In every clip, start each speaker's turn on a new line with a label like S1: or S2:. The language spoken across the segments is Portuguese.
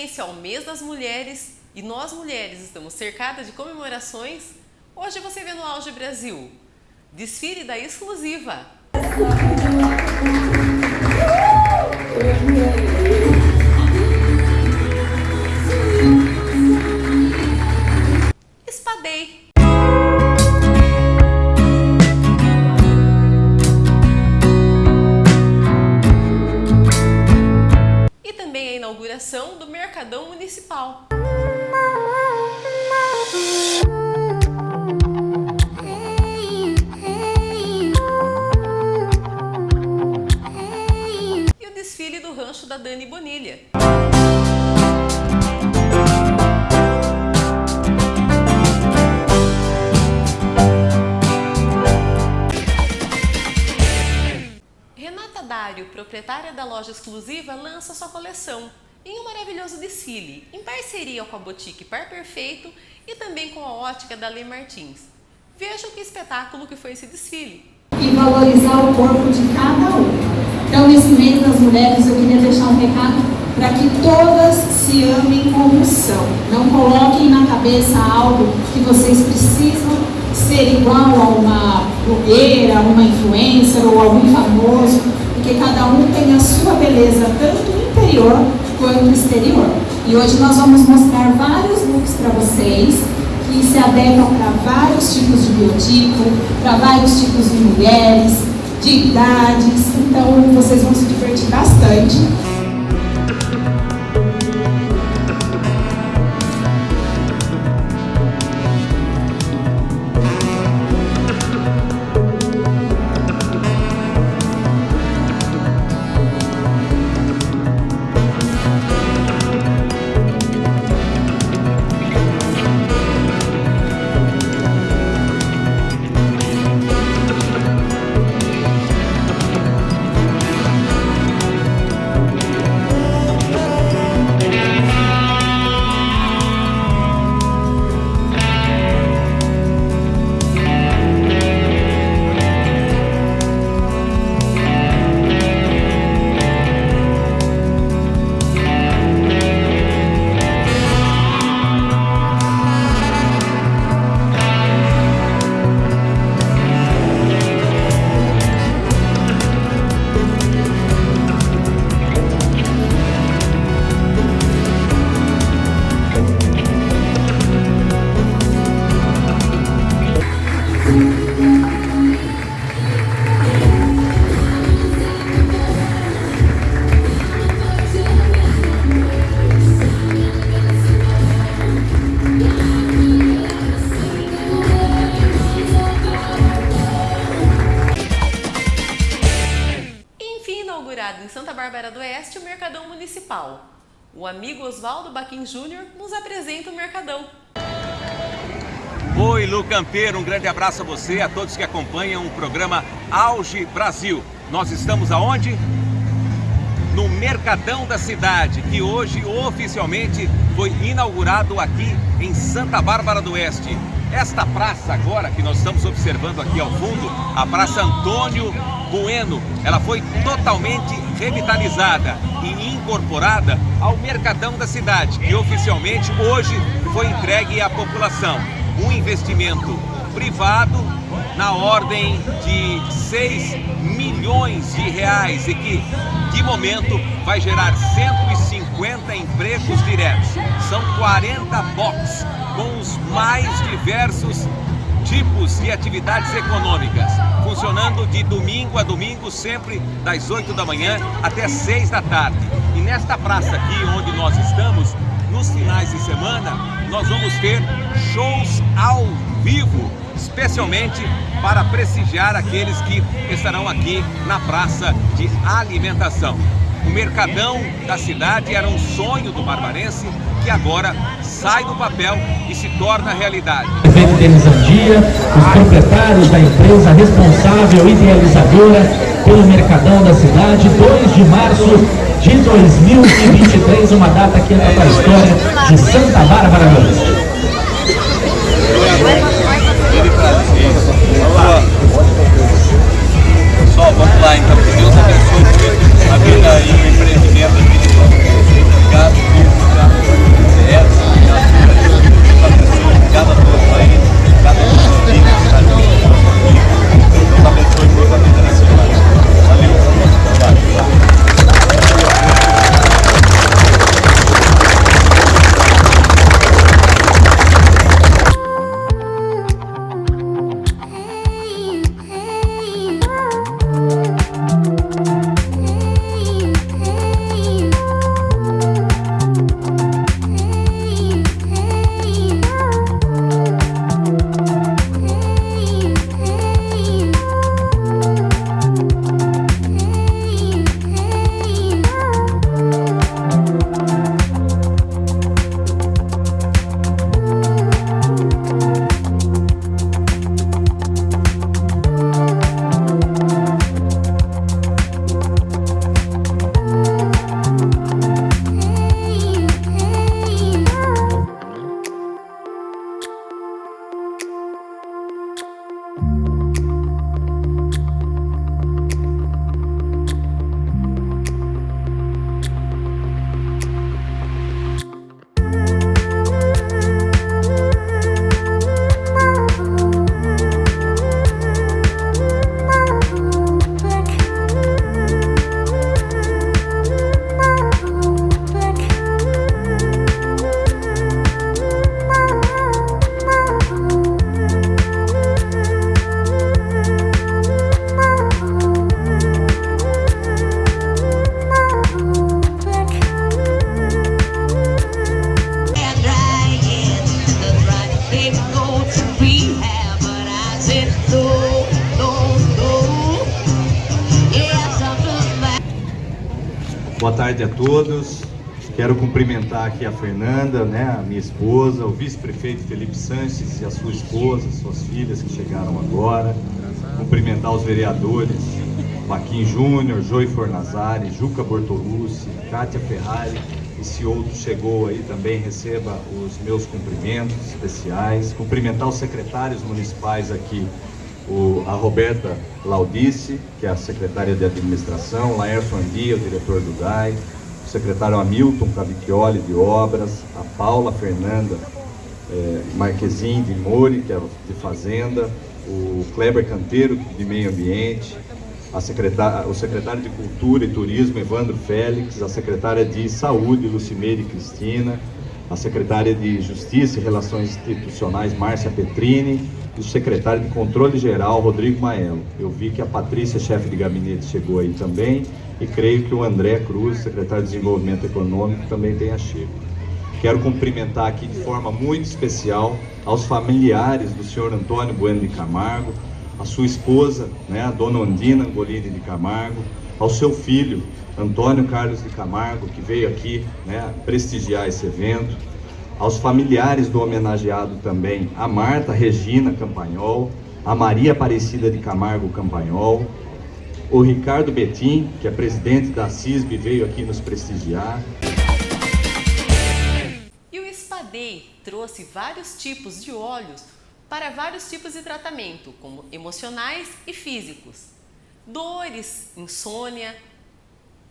S1: Sequência ao mês das mulheres e nós mulheres estamos cercadas de comemorações, hoje você vê no Auge Brasil desfile da exclusiva. Espadei. E também a inauguração Mercadão Municipal. E o desfile do rancho da Dani Bonilha. Renata Dário, proprietária da loja exclusiva, lança sua coleção em um maravilhoso desfile, em parceria com a boutique Par Perfeito e também com a ótica da Lei Martins. Vejam que espetáculo que foi esse desfile.
S2: E valorizar o corpo de cada um. Então, nesse mês das mulheres, eu queria deixar um recado para que todas se amem como são. Não coloquem na cabeça algo que vocês precisam ser igual a uma blogueira, uma influencer ou algum famoso, porque cada um tem a sua beleza, tanto interior quanto exterior. E hoje nós vamos mostrar vários looks para vocês que se adequam para vários tipos de biotipo, para vários tipos de mulheres, de idades, então vocês vão se divertir bastante.
S1: Santa Bárbara do Oeste o Mercadão Municipal. O amigo Oswaldo Baquim Júnior nos apresenta o Mercadão.
S3: Oi, Lu Campeiro, um grande abraço a você, a todos que acompanham o programa Auge Brasil. Nós estamos aonde? No Mercadão da Cidade, que hoje oficialmente foi inaugurado aqui em Santa Bárbara do Oeste. Esta praça agora que nós estamos observando aqui ao fundo, a Praça Antônio Bueno, ela foi totalmente revitalizada e incorporada ao Mercadão da Cidade, que oficialmente hoje foi entregue à população. Um investimento privado na ordem de 6 milhões de reais e que, de momento, vai gerar 150 empregos diretos. São 40 box com os mais diversos tipos de atividades econômicas, funcionando de domingo a domingo, sempre das 8 da manhã até 6 da tarde. E nesta praça aqui onde nós estamos, nos finais de semana, nós vamos ter shows ao vivo, especialmente para prestigiar aqueles que estarão aqui na praça de alimentação. O Mercadão da cidade era um sonho do barbarense que agora sai do papel e se torna realidade.
S4: Prefeito Denis Andia, os proprietários da empresa responsável e idealizadora pelo Mercadão da cidade, 2 de março de 2023, uma data que entra para a história de Santa Bárbara do Oeste.
S3: Vamos lá. Pessoal, vamos lá então, que Deus abençoe. Aquí está ahí, mi primo.
S5: Boa tarde a todos. Quero cumprimentar aqui a Fernanda, né, a minha esposa, o vice-prefeito Felipe Sanches e a sua esposa, suas filhas que chegaram agora. Cumprimentar os vereadores, Joaquim Júnior, Joey Fornazari, Juca Bortolucci, Kátia Ferrari. E se outro chegou aí também, receba os meus cumprimentos especiais. Cumprimentar os secretários municipais aqui, o, a Roberta Laudice, que é a secretária de administração, Laércio Andia, o diretor do DAI, o secretário Hamilton Cavicchioli de obras, a Paula Fernanda é, Marquezin de Mori, que é de fazenda, o Kleber Canteiro de meio ambiente, secretária, o secretário de Cultura e Turismo, Evandro Félix, a secretária de Saúde, Lucimeire Cristina, a secretária de Justiça e Relações Institucionais, Márcia Petrini, e o secretário de Controle Geral, Rodrigo Maelo. Eu vi que a Patrícia, chefe de gabinete, chegou aí também, e creio que o André Cruz, secretário de Desenvolvimento Econômico, também tenha chego. Quero cumprimentar aqui de forma muito especial aos familiares do senhor Antônio Bueno de Camargo, a sua esposa, né, a dona Ondina Angolini de Camargo, ao seu filho, Antônio Carlos de Camargo, que veio aqui né, prestigiar esse evento, aos familiares do homenageado também, a Marta Regina Campanhol, a Maria Aparecida de Camargo Campanhol, o Ricardo Betim, que é presidente da CISB, veio aqui nos prestigiar.
S1: E o Spadei trouxe vários tipos de óleos para vários tipos de tratamento, como emocionais e físicos, dores, insônia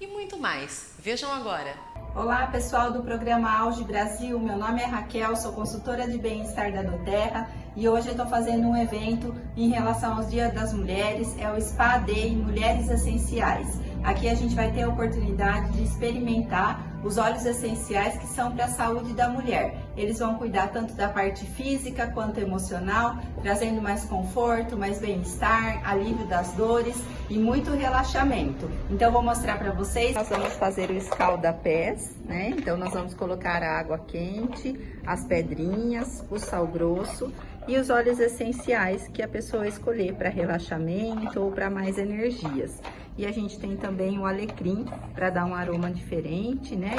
S1: e muito mais. Vejam agora.
S6: Olá pessoal do programa Auge Brasil, meu nome é Raquel, sou consultora de bem-estar da Doterra e hoje eu estou fazendo um evento em relação aos Dias das Mulheres, é o Spa Day Mulheres Essenciais. Aqui a gente vai ter a oportunidade de experimentar os óleos essenciais que são para a saúde da mulher. Eles vão cuidar tanto da parte física quanto emocional, trazendo mais conforto, mais bem-estar, alívio das dores e muito relaxamento. Então vou mostrar para vocês. Nós vamos fazer o escalda-pés, né? Então nós vamos colocar a água quente, as pedrinhas, o sal grosso e os óleos essenciais que a pessoa escolher para relaxamento ou para mais energias. E a gente tem também o alecrim para dar um aroma diferente, né?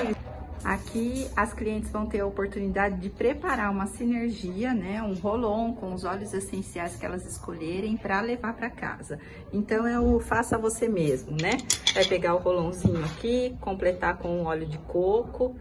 S6: Aqui as clientes vão ter a oportunidade de preparar uma sinergia, né, um rolon com os óleos essenciais que elas escolherem para levar para casa. Então é o faça você mesmo, né? Vai pegar o rolonzinho aqui, completar com óleo de coco,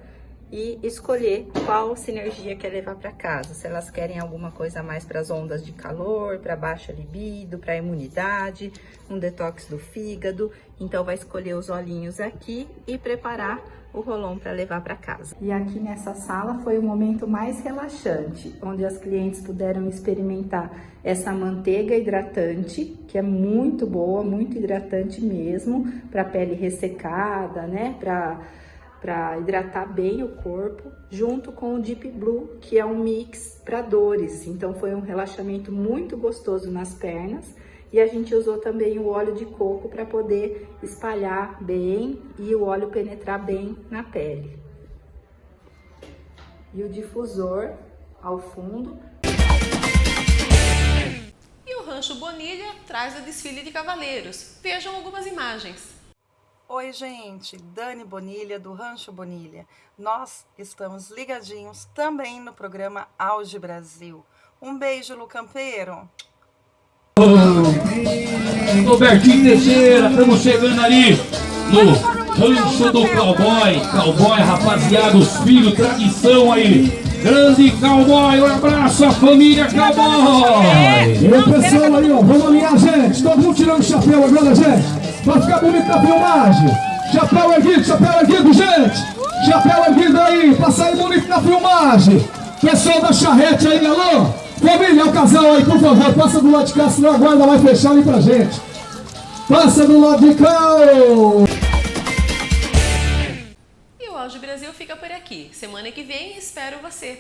S6: e escolher qual sinergia quer levar para casa. Se elas querem alguma coisa mais para as ondas de calor, para baixa libido, para imunidade, um detox do fígado. Então vai escolher os olhinhos aqui e preparar o rolão para levar para casa. E aqui nessa sala foi o momento mais relaxante, onde as clientes puderam experimentar essa manteiga hidratante, que é muito boa, muito hidratante mesmo, para pele ressecada, né? Para para hidratar bem o corpo, junto com o Deep Blue, que é um mix para dores. Então foi um relaxamento muito gostoso nas pernas. E a gente usou também o óleo de coco para poder espalhar bem e o óleo penetrar bem na pele. E o difusor ao fundo.
S1: E o Rancho Bonilha traz o desfile de cavaleiros. Vejam algumas imagens.
S7: Oi, gente, Dani Bonilha do Rancho Bonilha. Nós estamos ligadinhos também no programa Auge Brasil. Um beijo, Lu Campeiro.
S8: Robertinho Teixeira, estamos chegando ali no Rancho do Cowboy. Cowboy, rapaziada, os filhos, tradição aí. Grande cowboy, um abraço à família cowboy!
S9: E o pessoal aí, ó, vamos alinhar, gente. Todo mundo tirando o chapéu agora, gente. Vai ficar bonito na filmagem. Chapéu erguido, chapéu erguido, gente. Chapéu erguido aí, pra sair bonito na filmagem. Pessoal da charrete aí, alô. Família, o casal aí, por favor, passa do lado de cá, senão a guarda vai fechar ali pra gente. Passa do lado de cá.
S1: E o Auge Brasil fica por aqui. Semana que vem espero você.